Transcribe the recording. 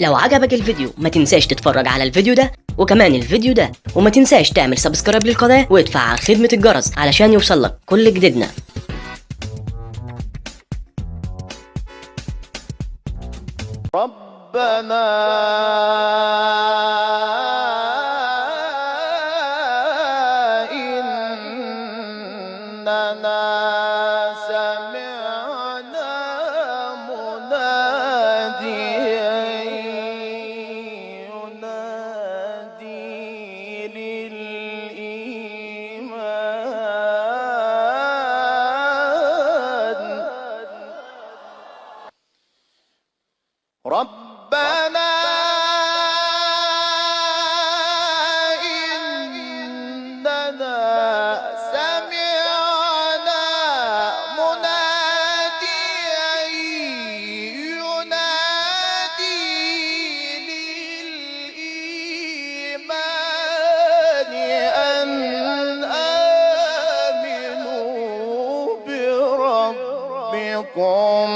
لو عجبك الفيديو ما تنساش تتفرج على الفيديو ده وكمان الفيديو ده وما تنساش تعمل سبسكرايب للقناة وادفع على خدمة الجرس علشان يوصلك كل جديدنا. ربنا إننا سمعنا ربنا إننا سمعنا مناديا ينادي للإيمان أن آمنوا بربكم.